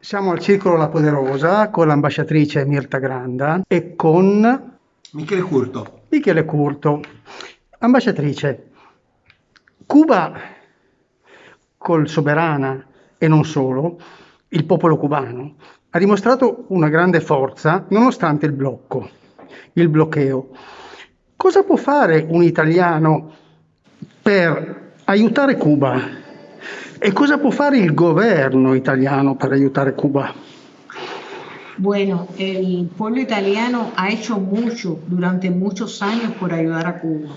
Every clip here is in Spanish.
Siamo al Circolo La Poderosa con l'ambasciatrice Mirta Granda e con Michele Curto. Michele Curto. Ambasciatrice, Cuba col Soberana e non solo, il popolo cubano, ha dimostrato una grande forza nonostante il blocco, il bloqueo. Cosa può fare un italiano per aiutare Cuba? E cosa può fare il governo italiano per aiutare Cuba? Bueno, el pueblo italiano ha hecho mucho durante muchos años por ayudar a Cuba.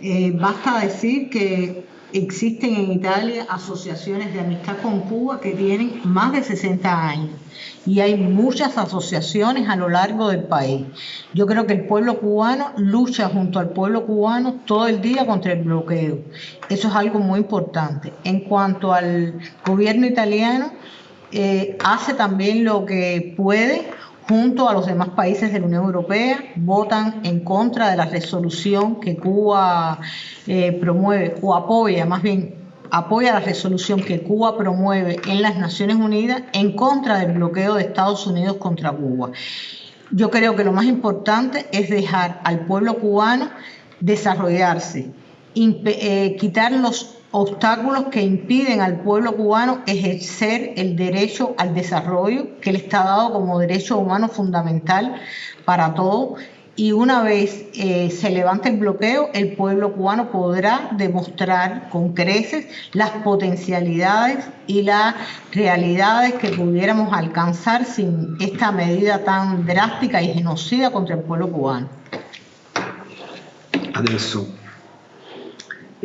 Eh, basta decir que existen en Italia asociaciones de amistad con Cuba que tienen más de 60 años y hay muchas asociaciones a lo largo del país. Yo creo que el pueblo cubano lucha junto al pueblo cubano todo el día contra el bloqueo. Eso es algo muy importante. En cuanto al gobierno italiano, eh, hace también lo que puede junto a los demás países de la Unión Europea, votan en contra de la resolución que Cuba eh, promueve o apoya, más bien apoya la resolución que Cuba promueve en las Naciones Unidas en contra del bloqueo de Estados Unidos contra Cuba. Yo creo que lo más importante es dejar al pueblo cubano desarrollarse, eh, quitar los obstáculos que impiden al pueblo cubano ejercer el derecho al desarrollo que le está dado como derecho humano fundamental para todos. Y una vez eh, se levante el bloqueo, el pueblo cubano podrá demostrar con creces las potencialidades y las realidades que pudiéramos alcanzar sin esta medida tan drástica y genocida contra el pueblo cubano.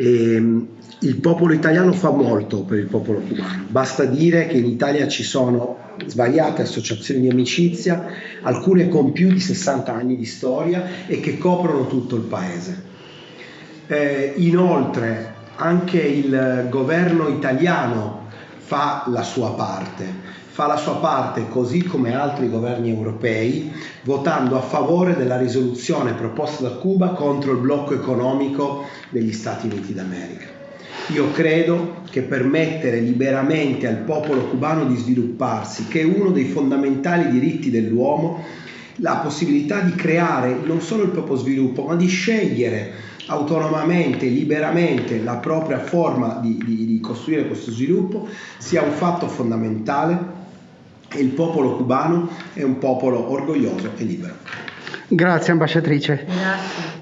Ehm, il popolo italiano fa molto per il popolo cubano, basta dire che in Italia ci sono svariate associazioni di amicizia, alcune con più di 60 anni di storia e che coprono tutto il paese. Eh, inoltre anche il governo italiano fa la sua parte, fa la sua parte così come altri governi europei, votando a favore della risoluzione proposta da Cuba contro il blocco economico degli Stati Uniti d'America. Io credo che permettere liberamente al popolo cubano di svilupparsi, che è uno dei fondamentali diritti dell'uomo, la possibilità di creare non solo il proprio sviluppo, ma di scegliere autonomamente, liberamente la propria forma di, di, di costruire questo sviluppo, sia un fatto fondamentale e il popolo cubano è un popolo orgoglioso e libero. Grazie ambasciatrice. Grazie.